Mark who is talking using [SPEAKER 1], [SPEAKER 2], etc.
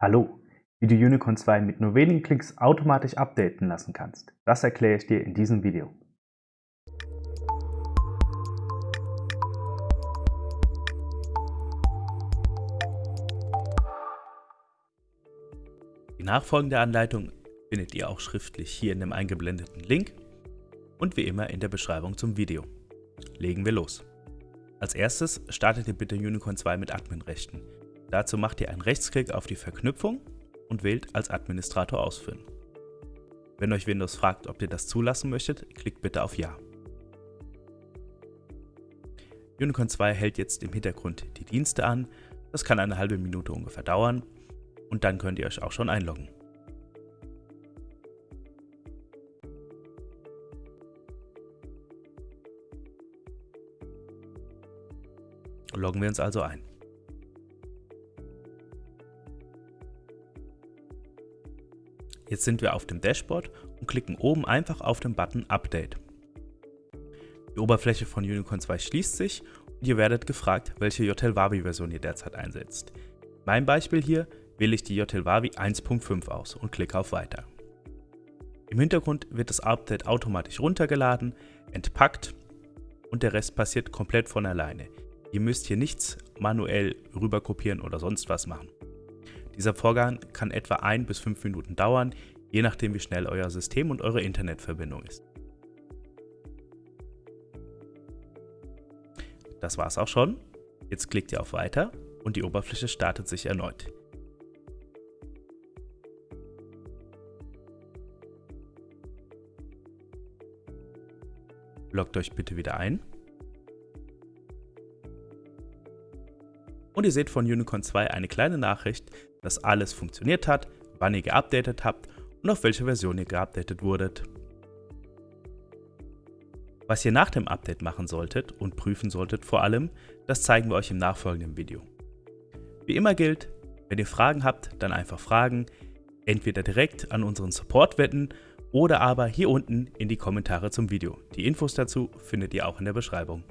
[SPEAKER 1] Hallo, wie du Unicorn 2 mit nur wenigen Klicks automatisch updaten lassen kannst, das erkläre ich dir in diesem Video.
[SPEAKER 2] Die nachfolgende Anleitung findet ihr auch schriftlich hier in dem eingeblendeten Link und wie immer in der Beschreibung zum Video. Legen wir los. Als erstes startet ihr bitte Unicorn 2 mit Adminrechten. Dazu macht ihr einen Rechtsklick auf die Verknüpfung und wählt als Administrator ausführen. Wenn euch Windows fragt, ob ihr das zulassen möchtet, klickt bitte auf Ja. Unicorn 2 hält jetzt im Hintergrund die Dienste an, das kann eine halbe Minute ungefähr dauern und dann könnt ihr euch auch schon einloggen. Loggen wir uns also ein. Jetzt sind wir auf dem Dashboard und klicken oben einfach auf den Button Update. Die Oberfläche von Unicorn 2 schließt sich und ihr werdet gefragt, welche JTL-Wavi-Version ihr derzeit einsetzt. Mein Beispiel hier wähle ich die JTL-Wavi 1.5 aus und klicke auf Weiter. Im Hintergrund wird das Update automatisch runtergeladen, entpackt und der Rest passiert komplett von alleine. Ihr müsst hier nichts manuell rüber kopieren oder sonst was machen. Dieser Vorgang kann etwa 1 bis 5 Minuten dauern, je nachdem wie schnell euer System und eure Internetverbindung ist. Das war's auch schon. Jetzt klickt ihr auf Weiter und die Oberfläche startet sich erneut. Loggt euch bitte wieder ein und ihr seht von Unicorn 2 eine kleine Nachricht, dass alles funktioniert hat, wann ihr geupdatet habt und auf welche Version ihr geupdatet wurdet. Was ihr nach dem Update machen solltet und prüfen solltet vor allem, das zeigen wir euch im nachfolgenden Video. Wie immer gilt, wenn ihr Fragen habt, dann einfach fragen, entweder direkt an unseren Support wetten oder aber hier unten in die Kommentare zum Video. Die Infos dazu findet ihr auch in der Beschreibung.